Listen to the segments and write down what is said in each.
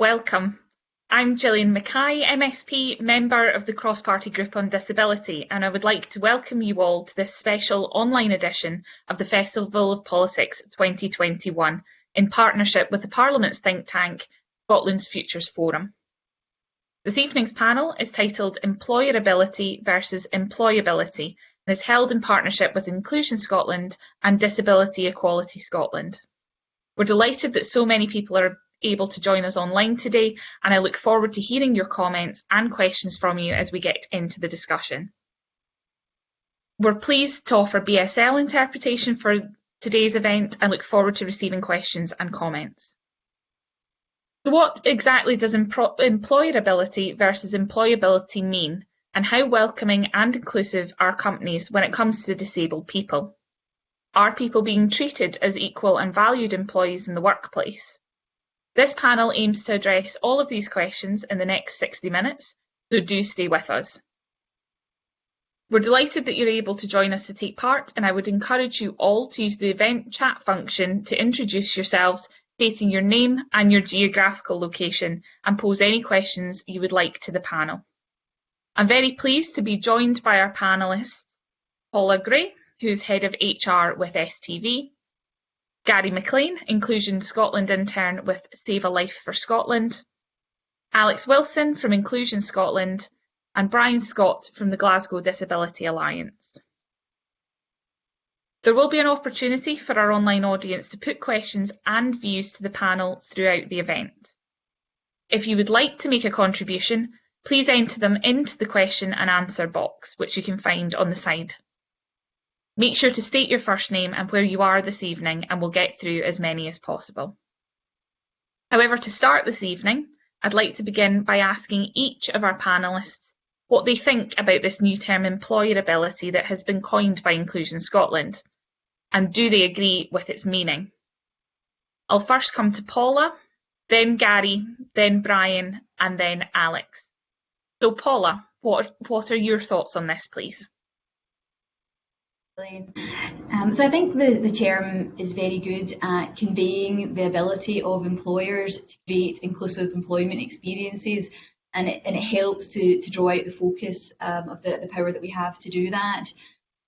Welcome. I'm Gillian Mackay, MSP, member of the Cross Party Group on Disability, and I would like to welcome you all to this special online edition of the Festival of Politics 2021 in partnership with the Parliament's think tank, Scotland's Futures Forum. This evening's panel is titled Employability versus Employerability and is held in partnership with Inclusion Scotland and Disability Equality Scotland. We're delighted that so many people are able to join us online today, and I look forward to hearing your comments and questions from you as we get into the discussion. We're pleased to offer BSL interpretation for today's event and look forward to receiving questions and comments. So what exactly does employability versus employerability mean, and how welcoming and inclusive are companies when it comes to disabled people? Are people being treated as equal and valued employees in the workplace? This panel aims to address all of these questions in the next 60 minutes, so do stay with us. We're delighted that you're able to join us to take part and I would encourage you all to use the event chat function to introduce yourselves, stating your name and your geographical location and pose any questions you would like to the panel. I'm very pleased to be joined by our panellists, Paula Gray, who's Head of HR with STV, Gary McLean, Inclusion Scotland intern with Save a Life for Scotland, Alex Wilson from Inclusion Scotland, and Brian Scott from the Glasgow Disability Alliance. There will be an opportunity for our online audience to put questions and views to the panel throughout the event. If you would like to make a contribution, please enter them into the question and answer box, which you can find on the side. Make sure to state your first name and where you are this evening and we'll get through as many as possible. However, to start this evening, I'd like to begin by asking each of our panellists what they think about this new term employerability that has been coined by Inclusion Scotland, and do they agree with its meaning? I'll first come to Paula, then Gary, then Brian, and then Alex. So Paula, what, what are your thoughts on this, please? Um, so I think the, the term is very good at conveying the ability of employers to create inclusive employment experiences and it, and it helps to, to draw out the focus um, of the, the power that we have to do that.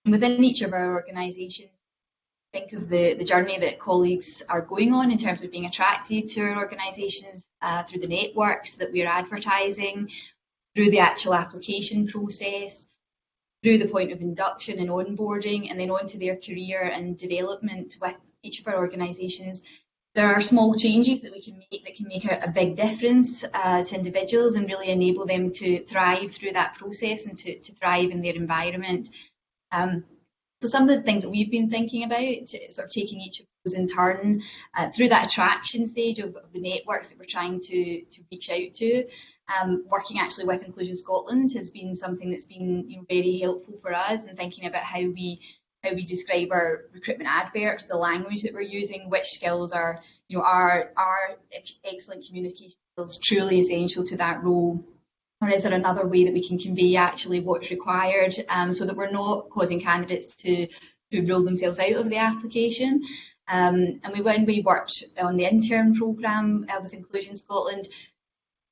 And within each of our organisations, think of the, the journey that colleagues are going on in terms of being attracted to our organisations uh, through the networks that we're advertising, through the actual application process, through the point of induction and onboarding and then on to their career and development with each of our organisations. There are small changes that we can make that can make a, a big difference uh, to individuals and really enable them to thrive through that process and to, to thrive in their environment. Um, so some of the things that we've been thinking about, sort of taking each of those in turn uh, through that attraction stage of, of, the networks that we're trying to, to reach out to, um, working actually with Inclusion Scotland has been something that's been you know, very helpful for us and thinking about how we how we describe our recruitment adverts, the language that we're using, which skills are, you know, are are excellent communication skills truly essential to that role or is there another way that we can convey actually what's required um, so that we're not causing candidates to, to rule themselves out of the application? Um, and we, when we worked on the intern programme uh, with Inclusion Scotland,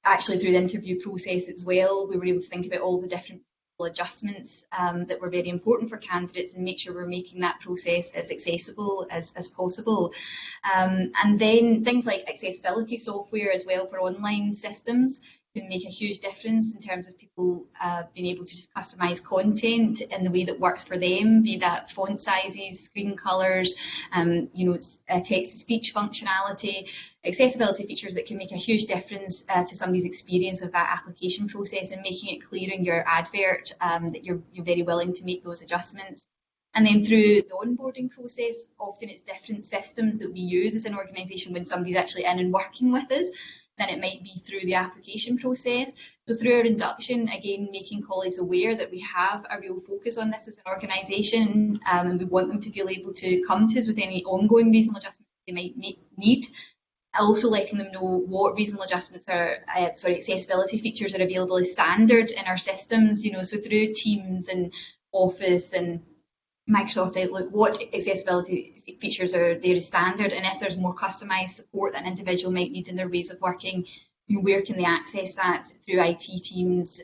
actually through the interview process as well, we were able to think about all the different adjustments um, that were very important for candidates and make sure we're making that process as accessible as, as possible. Um, and then things like accessibility software as well for online systems can make a huge difference in terms of people uh, being able to just customize content in the way that works for them, be that font sizes, screen colors, um, you know, uh, text-to-speech functionality, accessibility features that can make a huge difference uh, to somebody's experience of that application process and making it clear in your advert um, that you're, you're very willing to make those adjustments. And then through the onboarding process, often it's different systems that we use as an organisation when somebody's actually in and working with us than it might be through the application process. So through our induction, again, making colleagues aware that we have a real focus on this as an organisation um, and we want them to feel able to come to us with any ongoing reasonable adjustments they might need. Also letting them know what reasonable adjustments are, uh, sorry, accessibility features are available as standard in our systems, you know, so through Teams and Office and Microsoft Outlook, what accessibility features are there as standard, and if there's more customised support that an individual might need in their ways of working, where can they access that through IT teams,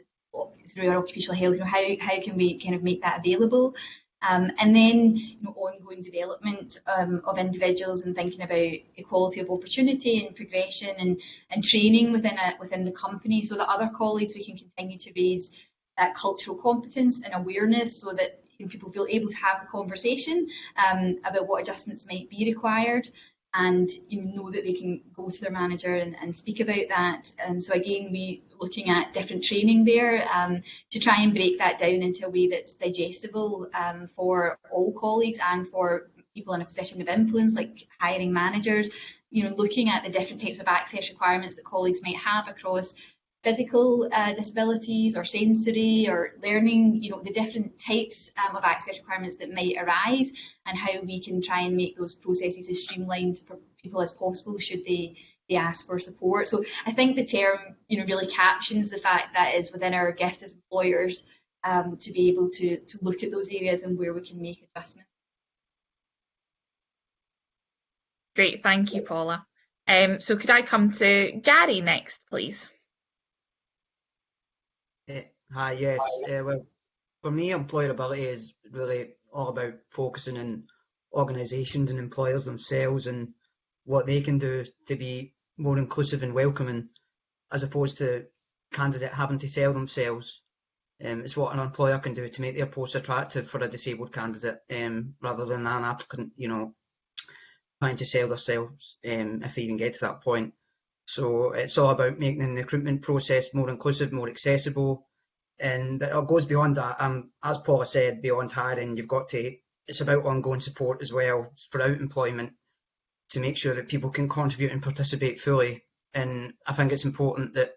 through our occupational health, you know, how, how can we kind of make that available? Um, and then you know, ongoing development um, of individuals and thinking about equality of opportunity and progression and, and training within a, within the company so that other colleagues we can continue to raise that cultural competence and awareness so that you know, people feel able to have the conversation um, about what adjustments might be required and you know that they can go to their manager and, and speak about that. And so again, we looking at different training there um, to try and break that down into a way that's digestible um, for all colleagues and for people in a position of influence, like hiring managers. You know, looking at the different types of access requirements that colleagues might have across physical uh, disabilities or sensory or learning, you know, the different types um, of access requirements that might arise and how we can try and make those processes as streamlined for people as possible should they, they ask for support. So I think the term, you know, really captions the fact that is within our gift as employers um, to be able to, to look at those areas and where we can make adjustments. Great, thank you, Paula. Um, so could I come to Gary next, please? Uh, hi, yes. Uh, well, for me, employerability is really all about focusing on organisations and employers themselves and what they can do to be more inclusive and welcoming, as opposed to candidate having to sell themselves. Um, it's what an employer can do to make their post attractive for a disabled candidate, um, rather than an applicant, you know, trying to sell themselves um, if they even get to that point. So it's all about making the recruitment process more inclusive, more accessible, and it goes beyond that. Um, as Paula said, beyond hiring, you've got to. It's about ongoing support as well throughout employment to make sure that people can contribute and participate fully. And I think it's important that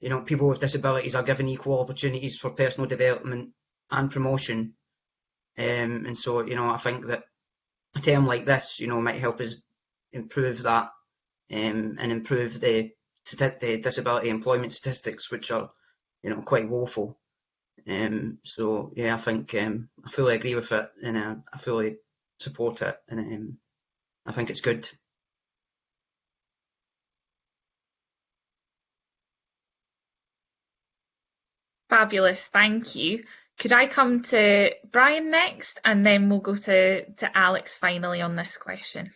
you know people with disabilities are given equal opportunities for personal development and promotion. Um, and so you know I think that a term like this, you know, might help us improve that um, and improve the, the disability employment statistics, which are, you know, quite woeful. Um, so yeah, I think um, I fully agree with it, and uh, I fully support it, and um, I think it's good. Fabulous, thank you. Could I come to Brian next, and then we'll go to, to Alex finally on this question.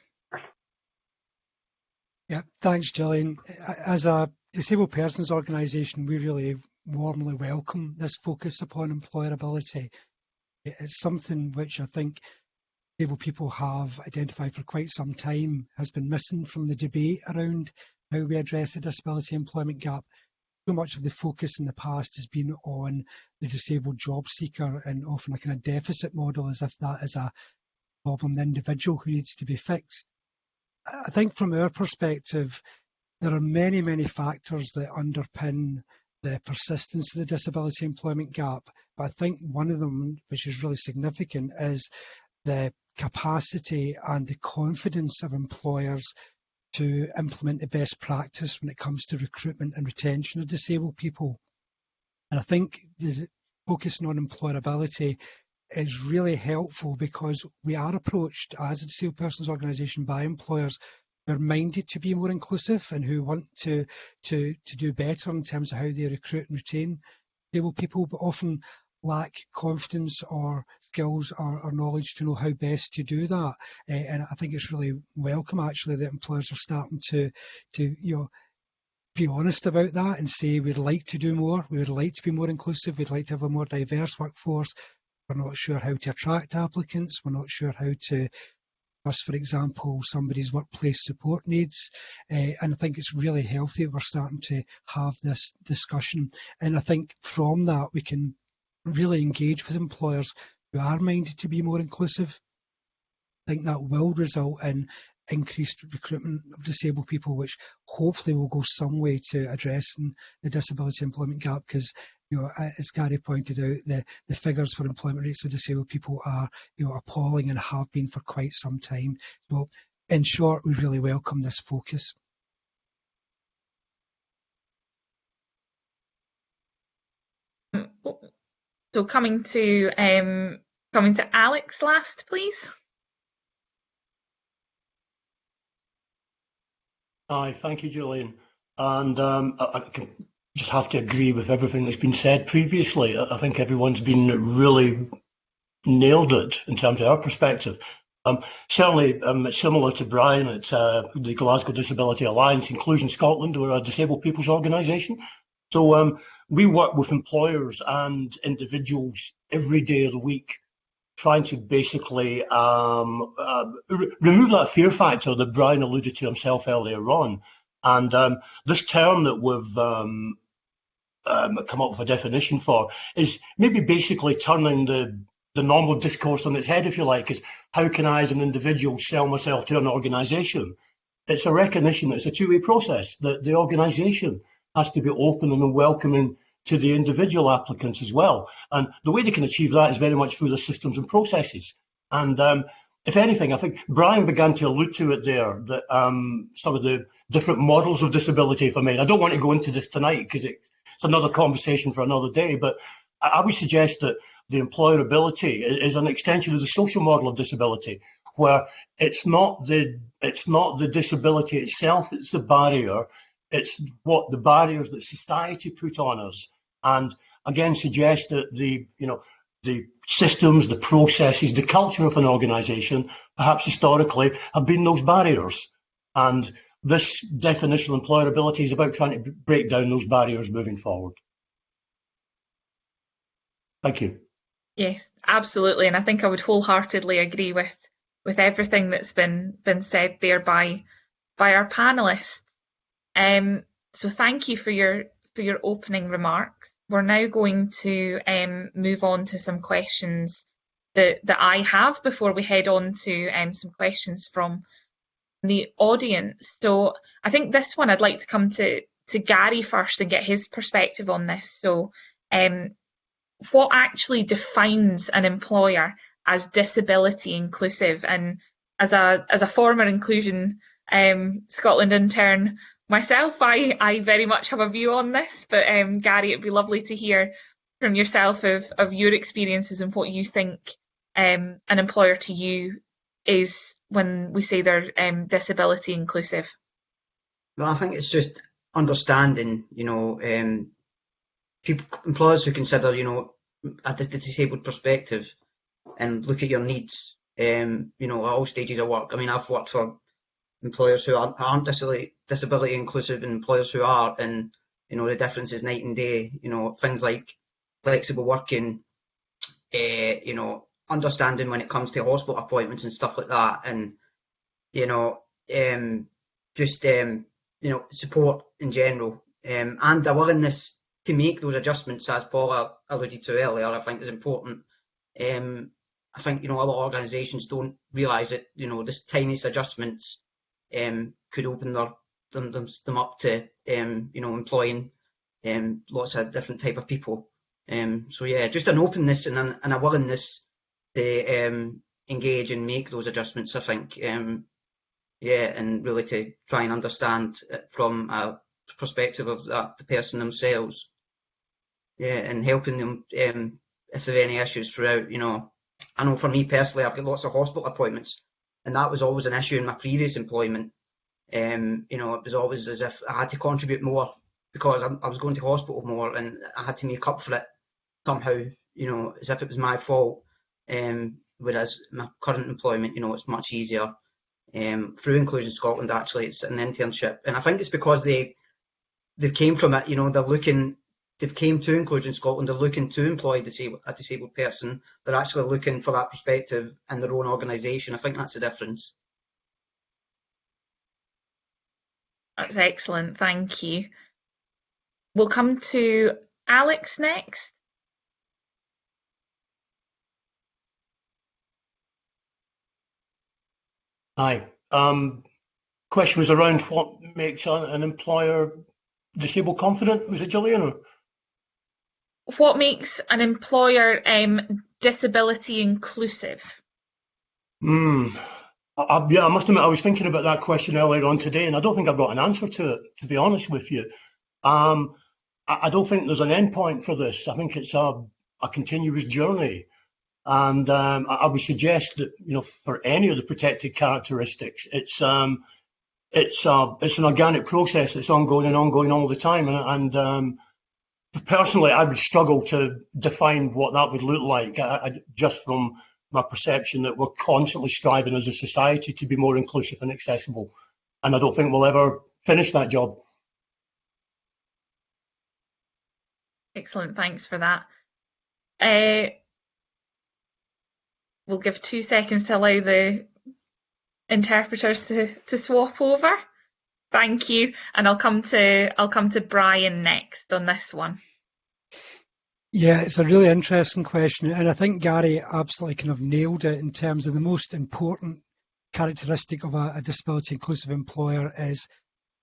Yeah, thanks, Gillian. Uh, as a disabled persons organisation, we really warmly welcome this focus upon employerability. It's something which I think disabled people have identified for quite some time has been missing from the debate around how we address the disability employment gap. So much of the focus in the past has been on the disabled job seeker and often a kind of deficit model as if that is a problem, the individual who needs to be fixed. I think from our perspective, there are many, many factors that underpin the persistence of the disability employment gap. But I think one of them, which is really significant, is the capacity and the confidence of employers to implement the best practice when it comes to recruitment and retention of disabled people. And I think the focusing on employerability is really helpful because we are approached as a disabled persons organisation by employers who are minded to be more inclusive and who want to, to, to do better in terms of how they recruit and retain disabled people, but often lack confidence or skills or, or, knowledge to know how best to do that. Uh, and I think it's really welcome actually that employers are starting to, to you know, be honest about that and say we'd like to do more, we would like to be more inclusive, we'd like to have a more diverse workforce, we're not sure how to attract applicants. We're not sure how to for example, somebody's workplace support needs. Uh, and I think it's really healthy we're starting to have this discussion. And I think from that, we can really engage with employers who are minded to be more inclusive. I think that will result in increased recruitment of disabled people, which hopefully will go some way to addressing the disability employment gap. Because, you know, as Gary pointed out, the, the figures for employment rates of disabled people are, you know, appalling and have been for quite some time. So, in short, we really welcome this focus. So coming to um, coming to Alex last, please. Hi, thank you, Gillian. and um, I, I, can just have to agree with everything that's been said previously. I, think everyone's been really nailed it in terms of our perspective. Um, certainly, um, similar to Brian at uh, the Glasgow Disability Alliance, Inclusion Scotland, we're a disabled people's organisation. So um, we work with employers and individuals every day of the week, trying to basically um, uh, re remove that fear factor that Brian alluded to himself earlier on. And um, this term that we've um, come up with a definition for is maybe basically turning the the normal discourse on its head, if you like, is how can I, as an individual, sell myself to an organisation? It's a recognition that it's a two-way process, that the organisation has to be open and welcoming to the individual applicants as well. And the way they can achieve that is very much through the systems and processes. And um, if anything, I think Brian began to allude to it there, that um, some of the different models of disability, I may. I don't want to go into this tonight because it, it's another conversation for another day, but I, would suggest that the employerability is an extension of the social model of disability, where it's not the it's not the disability itself it's the barrier, it's what the barriers that society put on us, and again suggest that the you know the systems, the processes, the culture of an organisation, perhaps historically, have been those barriers, and this definition of employerability is about trying to break down those barriers moving forward. Thank you. Yes, absolutely, and I think I would wholeheartedly agree with with everything that's been been said there by by our panelists. Um, so thank you for your for your opening remarks. We're now going to um, move on to some questions that that I have before we head on to um, some questions from the audience. So I think this one I'd like to come to to Gary first and get his perspective on this. So um, what actually defines an employer as disability inclusive and as a as a former inclusion um, Scotland intern myself I, I very much have a view on this but um, Gary it'd be lovely to hear from yourself of, of your experiences and what you think um, an employer to you is when we say they're um, disability inclusive well I think it's just understanding you know um, people, employers who consider, you know, a disabled perspective and look at your needs, um, you know, at all stages of work. I mean, I've worked for employers who aren't, disability, disability inclusive and employers who are, and, you know, the difference is night and day, you know, things like flexible working, uh, you know, understanding when it comes to hospital appointments and stuff like that. And, you know, um, just, um, you know, support in general um, and a willingness to make those adjustments, as Paula alluded to earlier, I think is important. Um, I think you know other organisations don't realise that you know this tiniest adjustments um, could open their, them, them, them up to um, you know employing um, lots of different type of people. Um, so yeah, just an openness and, an, and a willingness to um, engage and make those adjustments. I think um, yeah, and really to try and understand from a perspective of that, the person themselves yeah, and helping them um, if there are any issues throughout. You know, I know for me personally, I've got lots of hospital appointments, and that was always an issue in my previous employment. Um, you know, it was always as if I had to contribute more because I, I was going to hospital more, and I had to make up for it somehow. You know, as if it was my fault. Um, whereas my current employment, you know, it's much easier. Um, through Inclusion Scotland, actually, it's an internship, and I think it's because they they came from it. You know, they're looking they've came to Inclusion Scotland, they're looking to employ disabled, a disabled person. They're actually looking for that perspective in their own organisation. I think that's the difference. That's excellent, thank you. We'll come to Alex next. Hi. Um, question was around what makes an employer disabled confident. Was it Gillian? Or? what makes an employer um, disability inclusive? Mm. I, yeah, I must admit, I was thinking about that question earlier on today, and I don't think I've got an answer to it, to be honest with you. Um, I, I, don't think there's an end point for this. I think it's a, a continuous journey. And um, I, would suggest that, you know, for any of the protected characteristics, it's um, it's a, it's an organic process that's ongoing and ongoing all the time. And, and um, personally, I would struggle to define what that would look like I, I, just from my perception that we're constantly striving as a society to be more inclusive and accessible. And I don't think we'll ever finish that job. Excellent, thanks for that. Uh, we'll give two seconds to allow the interpreters to, to swap over. Thank you. And I'll come to I'll come to Brian next on this one. Yeah, it's a really interesting question. And I think Gary absolutely kind of nailed it in terms of the most important characteristic of a, a disability inclusive employer is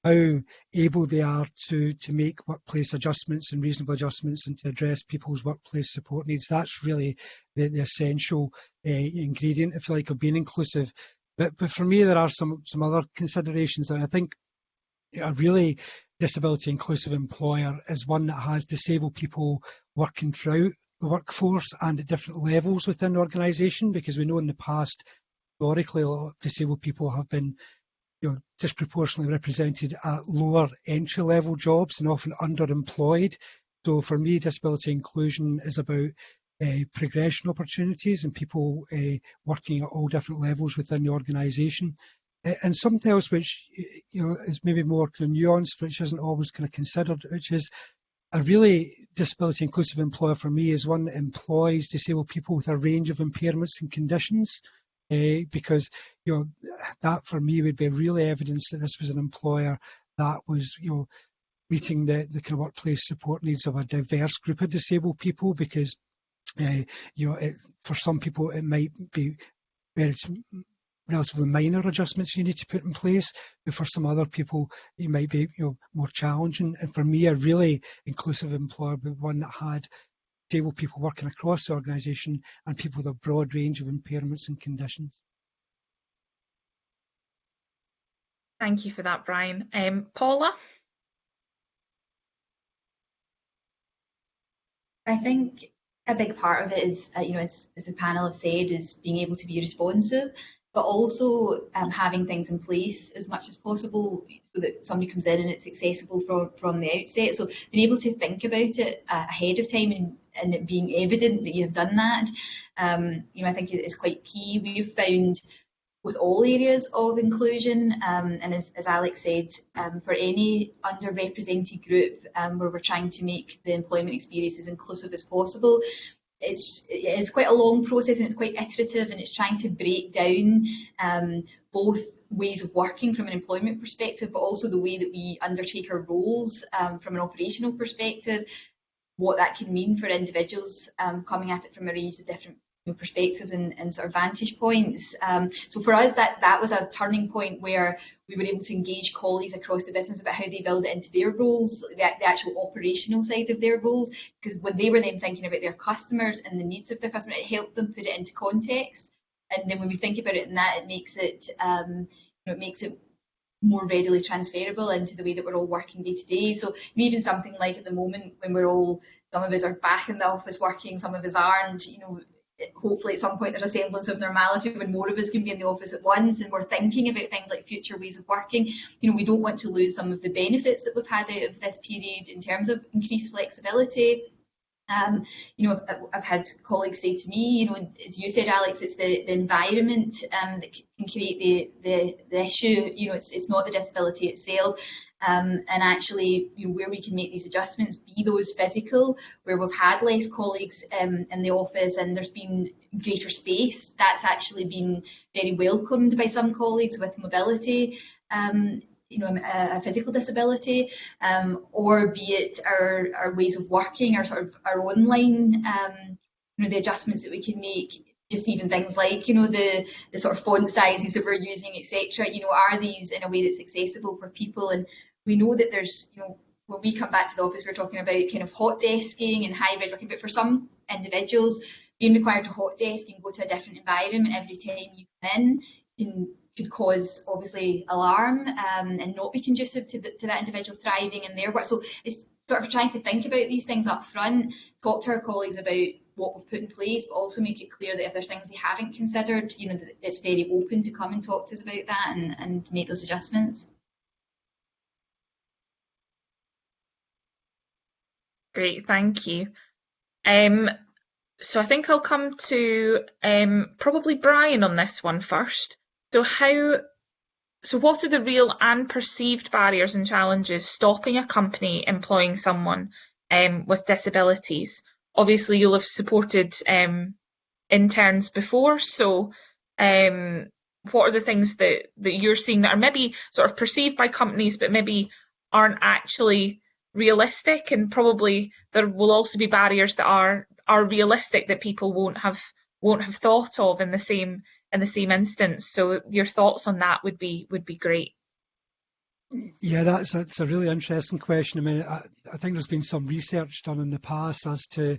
how able they are to to make workplace adjustments and reasonable adjustments and to address people's workplace support needs. That's really the, the essential uh, ingredient, if you like, of being inclusive. But, but for me, there are some some other considerations that I think a really disability inclusive employer is one that has disabled people working throughout the workforce and at different levels within the organisation because we know in the past historically disabled people have been you know, disproportionately represented at lower entry level jobs and often underemployed. So for me, disability inclusion is about uh, progression opportunities and people uh, working at all different levels within the organisation. And something else which you know is maybe more kind of nuanced, which isn't always kind of considered, which is a really disability inclusive employer for me is one that employs disabled people with a range of impairments and conditions. Uh, because you know that for me would be really evidence that this was an employer that was you know meeting the, the kind of workplace support needs of a diverse group of disabled people because uh, you know, it, for some people it might be very relatively minor adjustments you need to put in place, but for some other people it might be you know more challenging. And for me, a really inclusive employer be one that had disabled people working across the organisation and people with a broad range of impairments and conditions. Thank you for that, Brian. Um, Paula? I think a big part of it is, uh, you know, as, as, the panel have said, is being able to be responsive, but also um, having things in place as much as possible so that somebody comes in and it's accessible from, from the outset. So being able to think about it uh, ahead of time and, and it being evident that you've done that, um, you know, I think is quite key. We've found with all areas of inclusion. Um, and as, as, Alex said, um, for any underrepresented group um, where we're trying to make the employment experience as inclusive as possible, it's, it's quite a long process and it's quite iterative and it's trying to break down um, both ways of working from an employment perspective, but also the way that we undertake our roles um, from an operational perspective, what that can mean for individuals um, coming at it from a range of different perspectives and, and, sort of vantage points. Um, so for us, that that was a turning point where we were able to engage colleagues across the business about how they build it into their roles, the, the actual operational side of their roles, because when they were then thinking about their customers and the needs of their customer, it helped them put it into context. And then when we think about it in that, it makes it, um, you know, it makes it more readily transferable into the way that we're all working day to day. So even something like at the moment when we're all, some of us are back in the office working, some of us aren't, you know, hopefully at some point there's a semblance of normality when more of us can be in the office at once and we're thinking about things like future ways of working. You know, we don't want to lose some of the benefits that we've had out of this period in terms of increased flexibility. Um, you know, I've, I've, had colleagues say to me, you know, as you said, Alex, it's the, the environment um, that can create the, the, the issue. You know, it's, it's not the disability itself. Um, and actually, you know, where we can make these adjustments, be those physical, where we've had less colleagues um, in the office and there's been greater space, that's actually been very welcomed by some colleagues with mobility. You know, a, a physical disability, um, or be it our, our ways of working, our sort of our online, um, you know, the adjustments that we can make just even things like you know the the sort of font sizes that we're using etc you know are these in a way that's accessible for people? And we know that there's, you know, when we come back to the office, we're talking about kind of hot desking and hybrid working, but for some individuals, being required to hot desk and go to a different environment every time you come in can could cause obviously alarm um, and not be conducive to, the, to that individual thriving in their work. So it's sort of trying to think about these things up front, talk to our colleagues about what we've put in place, but also make it clear that if there's things we haven't considered, you know, it's very open to come and talk to us about that and, and make those adjustments. Great, thank you. Um, so I think I'll come to um, probably Brian on this one first. So how, so what are the real and perceived barriers and challenges stopping a company employing someone um, with disabilities? Obviously, you'll have supported um, interns before, so um, what are the things that, that you're seeing that are maybe sort of perceived by companies, but maybe aren't actually realistic and probably there will also be barriers that are are realistic that people won't have won't have thought of in the same in the same instance. So your thoughts on that would be would be great. Yeah that's that's a really interesting question. I mean I, I think there's been some research done in the past as to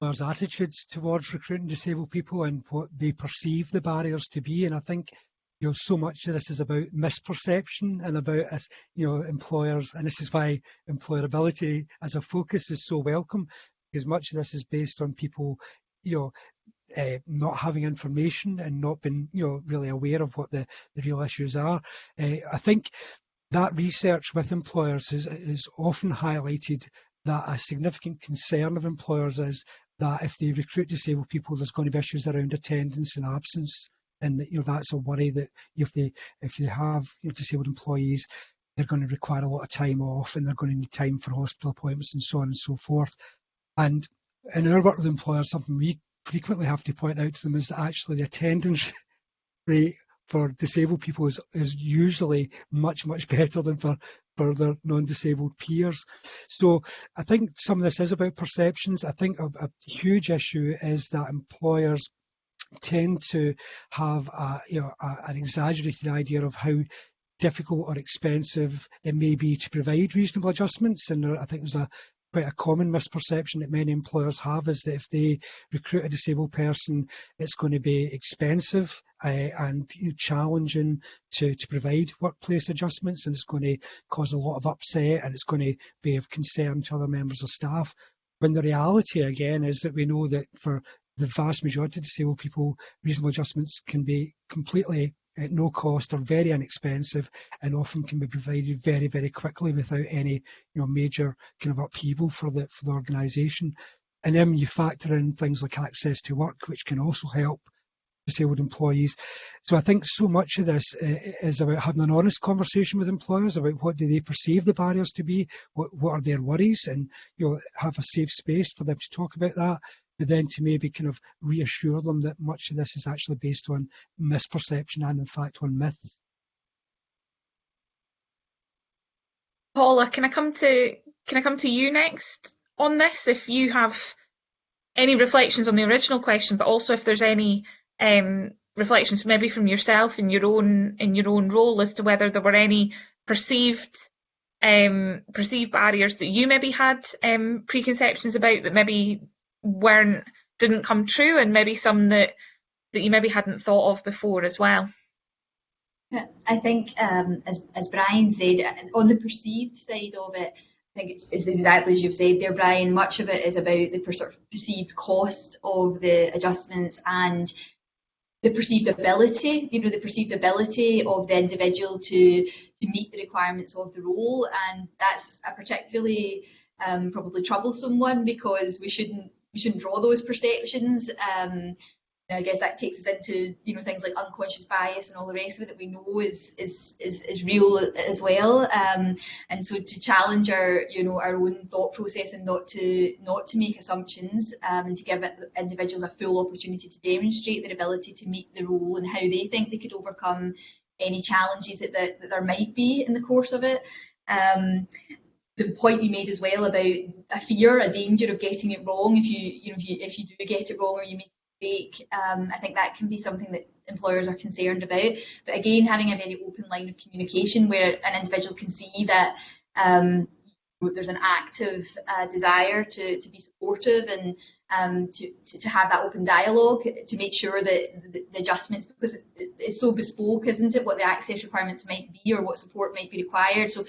there's attitudes towards recruiting disabled people and what they perceive the barriers to be. And i think you know, so much of this is about misperception and about us, you know, employers, and this is why employerability as a focus is so welcome, because much of this is based on people, you know, uh, not having information and not being, you know, really aware of what the, the real issues are. Uh, I think that research with employers is, is often highlighted that a significant concern of employers is that if they recruit disabled people, there's going to be issues around attendance and absence and that you know that's a worry that if they if they have you know, disabled employees they're going to require a lot of time off and they're going to need time for hospital appointments and so on and so forth and in our work with employers something we frequently have to point out to them is that actually the attendance rate for disabled people is, is usually much much better than for for their non-disabled peers so i think some of this is about perceptions i think a, a huge issue is that employers tend to have a, you know, a, an exaggerated idea of how difficult or expensive it may be to provide reasonable adjustments. And there, I think there's a quite a common misperception that many employers have is that if they recruit a disabled person, it's going to be expensive uh, and you know, challenging to, to provide workplace adjustments, and it's going to cause a lot of upset and it's going to be of concern to other members of staff. When the reality again is that we know that for the vast majority of disabled people, reasonable adjustments can be completely at no cost or very inexpensive and often can be provided very, very quickly without any you know, major kind of upheaval for the, for the organisation. And then you factor in things like access to work, which can also help disabled employees. So I think so much of this uh, is about having an honest conversation with employers about what do they perceive the barriers to be, what, what are their worries, and you know have a safe space for them to talk about that. But then to maybe kind of reassure them that much of this is actually based on misperception and in fact on myths. Paula, can I come to can I come to you next on this? If you have any reflections on the original question, but also if there's any um, reflections maybe from yourself in your own in your own role as to whether there were any perceived um, perceived barriers that you maybe had um, preconceptions about that maybe weren't didn't come true and maybe some that that you maybe hadn't thought of before as well? I think um, as, as Brian said on the perceived side of it I think it's, it's, exactly as you've said there Brian much of it is about the sort of perceived cost of the adjustments and the perceived ability, you know, the perceived ability of the individual to to meet the requirements of the role, and that's a particularly um, probably troublesome one because we shouldn't we shouldn't draw those perceptions. Um, I guess that takes us into you know things like unconscious bias and all the rest of it that we know is is is, is real as well. Um, and so to challenge our you know our own thought process and not to not to make assumptions um, and to give individuals a full opportunity to demonstrate their ability to meet the role and how they think they could overcome any challenges that, that, that there might be in the course of it. Um, the point you made as well about a fear, a danger of getting it wrong if you, you know, if you, if you do get it wrong or you make um, I think that can be something that employers are concerned about. But again, having a very open line of communication where an individual can see that um, there's an active uh, desire to, to be supportive and um, to, to, to, have that open dialogue to make sure that the, the, adjustments, because it's so bespoke, isn't it, what the access requirements might be or what support might be required. So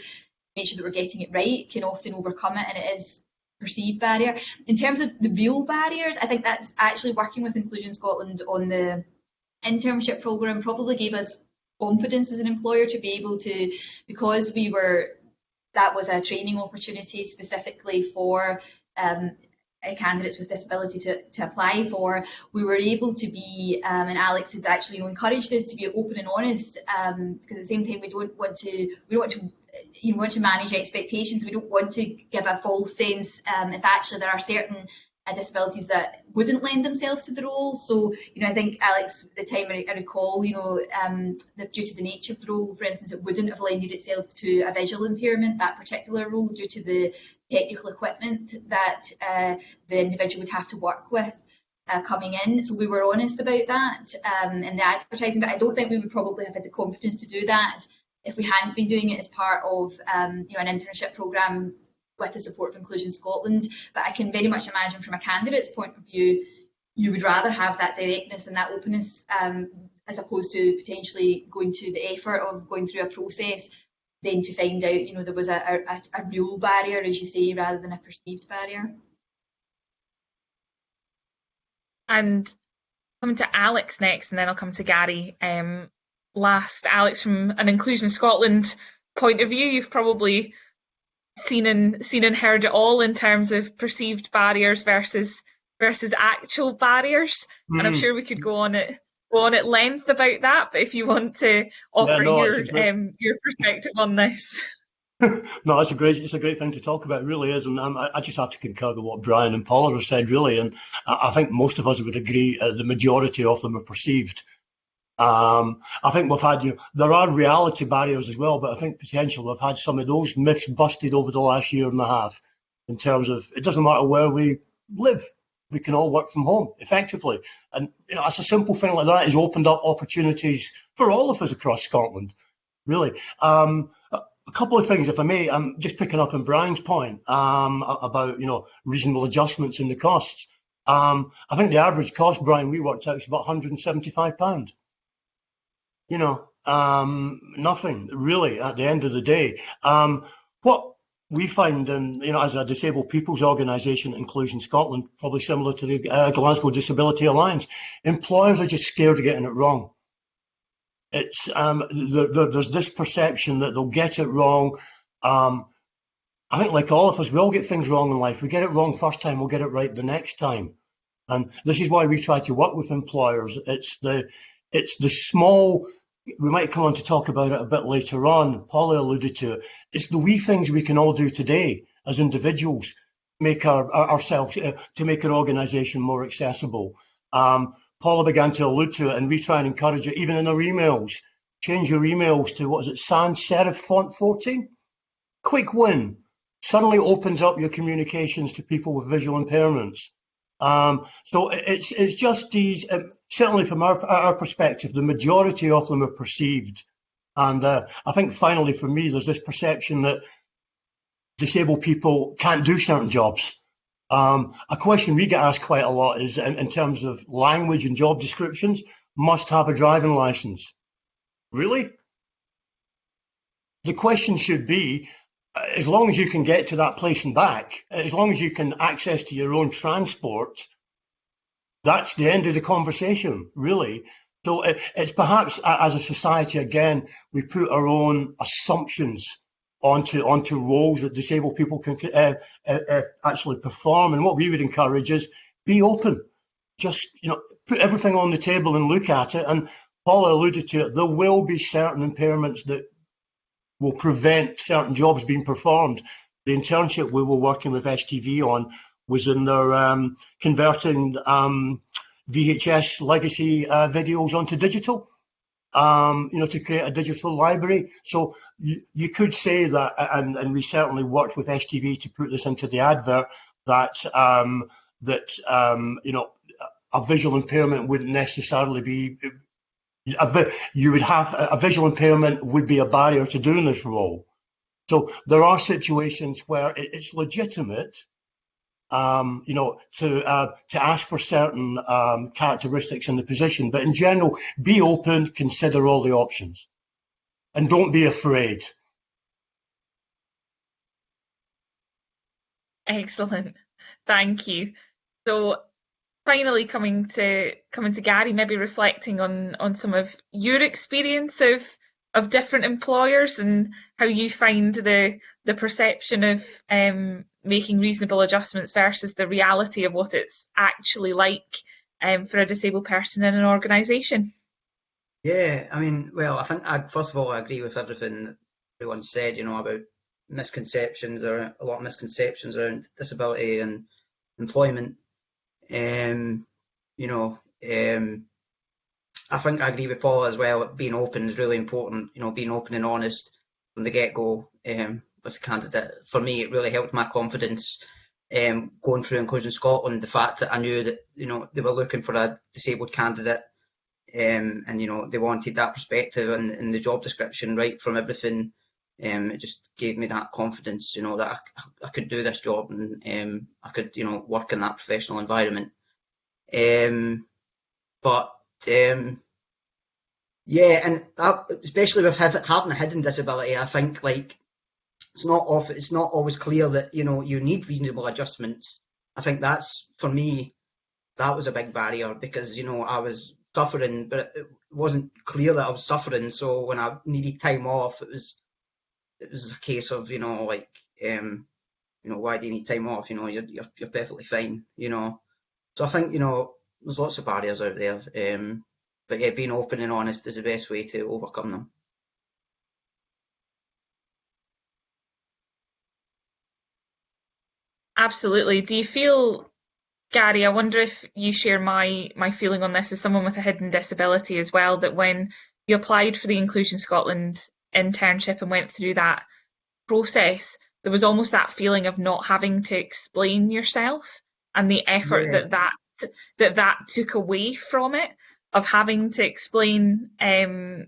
make sure that we're getting it right can often overcome it and it is perceived barrier. In terms of the real barriers, I think that's actually working with Inclusion Scotland on the internship programme probably gave us confidence as an employer to be able to, because we were that was a training opportunity specifically for um, uh, candidates with disability to, to apply for, we were able to be, um, and Alex had actually encouraged us to be open and honest, um, because at the same time we don't want to, we don't want to, you want to manage expectations. We don't want to give a false sense um, if actually there are certain uh, disabilities that wouldn't lend themselves to the role. So, you know, I think Alex, the time I, recall, you know, um, that due to the nature of the role, for instance, it wouldn't have lended itself to a visual impairment, that particular role, due to the technical equipment that uh, the individual would have to work with. Uh, coming in, so we were honest about that um, in the advertising, but I don't think we would probably have had the confidence to do that if we hadn't been doing it as part of um, you know an internship program with the support of Inclusion Scotland. But I can very much imagine from a candidate's point of view, you would rather have that directness and that openness um, as opposed to potentially going to the effort of going through a process then to find out, you know, there was a, a, a real barrier, as you say, rather than a perceived barrier. And coming to Alex next, and then I'll come to Gary. Um, last, Alex, from an Inclusion Scotland point of view, you've probably seen and seen and heard it all in terms of perceived barriers versus versus actual barriers. Mm. And I'm hmm. sure we could go on it go on at length about that. But if you want to offer yeah, no, your great... um, your perspective on this. no, it's a great it's a great thing to talk about. It really is, and um, I, I, just have to concur with what Brian and Paula have said. Really, and I, I think most of us would agree uh, the majority of them are perceived um, I think we've had you. Know, there are reality barriers as well, but I think potentially we've had some of those myths busted over the last year and a half. In terms of it doesn't matter where we live, we can all work from home effectively, and you know, it's a simple thing like that has opened up opportunities for all of us across Scotland. Really, um, a couple of things, if I may. I'm just picking up on Brian's point um, about you know reasonable adjustments in the costs. Um, I think the average cost, Brian, we worked out is about 175 pounds you know, um, nothing really at the end of the day. Um, what we find, and you know, as a disabled people's organisation, Inclusion Scotland, probably similar to the uh, Glasgow Disability Alliance, employers are just scared of getting it wrong. It's um, the, the, there's this perception that they'll get it wrong. Um, I think, like all of us, we all get things wrong in life. We get it wrong first time, we'll get it right the next time. And this is why we try to work with employers. It's the it's the small we might come on to talk about it a bit later on. Paula alluded to it. It's the wee things we can all do today as individuals, make our, our ourselves uh, to make our organisation more accessible. Um, Paula began to allude to it, and we try and encourage it, even in our emails. Change your emails to what is it, sans serif font 14? Quick win. Suddenly opens up your communications to people with visual impairments. Um, so it's it's just these. Um, certainly, from our our perspective, the majority of them are perceived, and uh, I think finally, for me, there's this perception that disabled people can't do certain jobs. Um, a question we get asked quite a lot is in, in terms of language and job descriptions. Must have a driving license. Really? The question should be as long as you can get to that place and back, as long as you can access to your own transport, that's the end of the conversation, really. So it's perhaps as a society, again, we put our own assumptions onto onto roles that disabled people can uh, uh, uh, actually perform. And what we would encourage is be open. Just you know, put everything on the table and look at it. And Paula alluded to it. There will be certain impairments that will prevent certain jobs being performed. The internship we were working with STV on was in their um, converting um, VHS legacy uh, videos onto digital, um, you know, to create a digital library. So you, you could say that, and, and, we certainly worked with STV to put this into the advert, that um, that um, you know a visual impairment wouldn't necessarily be a, you would have a visual impairment would be a barrier to doing this role. So there are situations where it's legitimate, um, you know, to uh, to ask for certain um, characteristics in the position. But in general, be open, consider all the options, and don't be afraid. Excellent, thank you. So finally coming to coming to Gary, maybe reflecting on on some of your experience of of different employers and how you find the the perception of um, making reasonable adjustments versus the reality of what it's actually like um, for a disabled person in an organisation. Yeah, I mean, well, I think I, first of all I agree with everything everyone said. You know about misconceptions or a lot of misconceptions around disability and employment. Um, you know, um, I think I agree with Paul as well. Being open is really important. You know, being open and honest from the get go um, with the candidate. For me, it really helped my confidence um, going through Inclusion Scotland. The fact that I knew that you know they were looking for a disabled candidate, um, and you know they wanted that perspective in the job description right from everything. Um, it just gave me that confidence, you know, that I, I could do this job and um, I could, you know, work in that professional environment. Um, but um, yeah, and that, especially with having a hidden disability, I think like it's not off. It's not always clear that you know you need reasonable adjustments. I think that's for me. That was a big barrier because you know I was suffering, but it wasn't clear that I was suffering. So when I needed time off, it was it was a case of you know like um, you know why do you need time off? You know you're you're, you're perfectly fine. You know, so I think you know there's lots of barriers out there. Um, but yeah, being open and honest is the best way to overcome them. Absolutely. Do you feel, Gary? I wonder if you share my my feeling on this as someone with a hidden disability as well. That when you applied for the Inclusion Scotland internship and went through that process, there was almost that feeling of not having to explain yourself and the effort yeah. that that that that took away from it of having to explain um,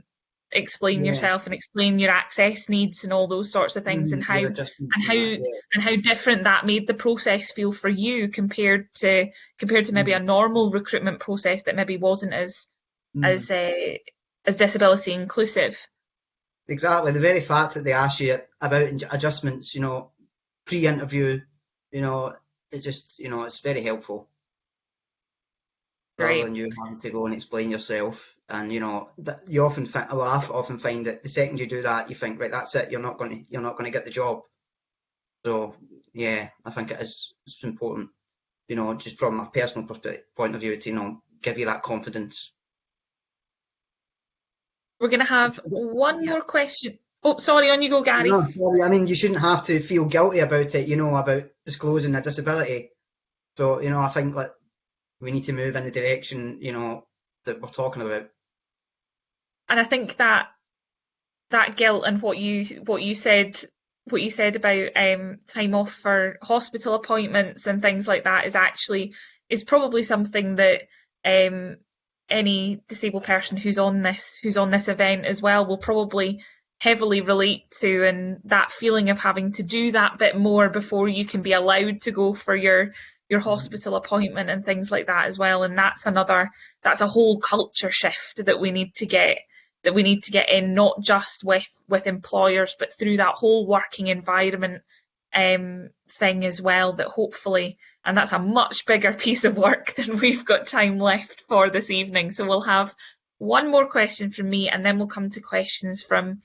explain yeah. yourself and explain your access needs and all those sorts of things mm, and how yeah, and how that, yeah. and how different that made the process feel for you compared to compared to maybe mm. a normal recruitment process that maybe wasn't as mm. as uh, as disability inclusive exactly the very fact that they ask you about adjustments you know pre-interview you know it just you know it's very helpful rather than you having to go and explain yourself. And you know, you often find, well, I often find that the second you do that, you think, right, that's it. You're not going to, you're not going to get the job. So yeah, I think it is it's important. You know, just from a personal point of view, to you know, give you that confidence. We're going to have one yeah. more question. Oh, sorry, on you go, Gary. No, sorry. I mean, you shouldn't have to feel guilty about it. You know, about disclosing a disability. So you know, I think like we need to move in the direction you know that we're talking about. And I think that that guilt and what you what you said what you said about um, time off for hospital appointments and things like that is actually is probably something that um, any disabled person who's on this who's on this event as well will probably heavily relate to and that feeling of having to do that bit more before you can be allowed to go for your your hospital appointment and things like that as well. And that's another that's a whole culture shift that we need to get that we need to get in not just with with employers but through that whole working environment um, thing as well that hopefully and that's a much bigger piece of work than we've got time left for this evening. So we'll have one more question from me and then we'll come to questions from